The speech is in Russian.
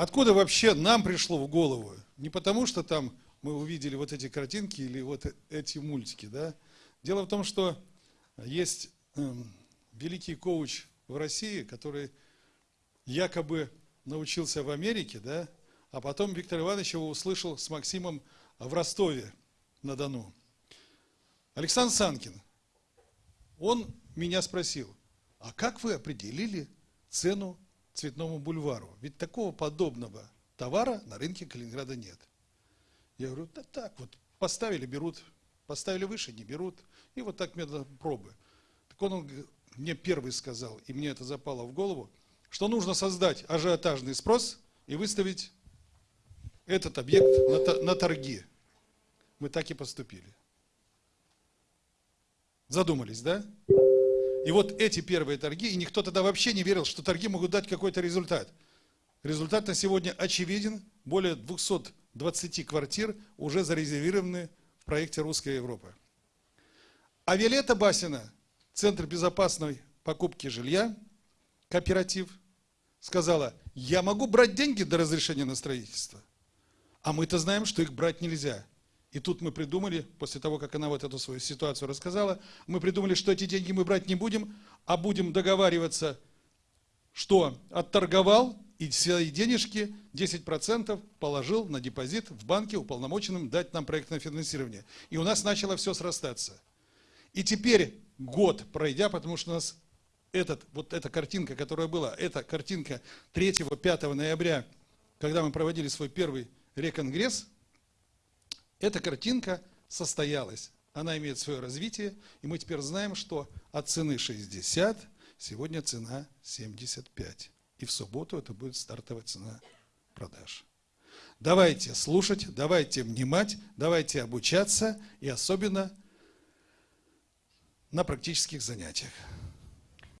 Откуда вообще нам пришло в голову? Не потому, что там мы увидели вот эти картинки или вот эти мультики, да? Дело в том, что есть эм, великий коуч в России, который якобы научился в Америке, да? А потом Виктор Иванович его услышал с Максимом в Ростове на Дону. Александр Санкин, он меня спросил, а как вы определили цену Цветному бульвару? Ведь такого подобного товара на рынке Калининграда нет. Я говорю, да так вот, поставили, берут, поставили выше, не берут. И вот так методом пробы. Так он, он мне первый сказал, и мне это запало в голову, что нужно создать ажиотажный спрос и выставить этот объект на, на торги. Мы так и поступили. Задумались, да? И вот эти первые торги, и никто тогда вообще не верил, что торги могут дать какой-то результат. Результат на сегодня очевиден. Более 220 квартир уже зарезервированы в проекте «Русская Европа». А Виолетта Басина, Центр безопасной покупки жилья, кооператив, сказала, я могу брать деньги до разрешения на строительство. А мы-то знаем, что их брать нельзя. И тут мы придумали, после того, как она вот эту свою ситуацию рассказала, мы придумали, что эти деньги мы брать не будем, а будем договариваться, что отторговал и свои денежки 10% положил на депозит в банке, уполномоченным дать нам проектное финансирование. И у нас начало все срастаться. И теперь год пройдя, потому что у нас этот, вот эта картинка, которая была, эта картинка 3-5 ноября, когда мы проводили свой первый реконгресс, эта картинка состоялась. Она имеет свое развитие, и мы теперь знаем, что от цены 60 сегодня цена 75. И в субботу это будет стартовая цена продаж. Давайте слушать, давайте внимать, давайте обучаться, и особенно на практических занятиях.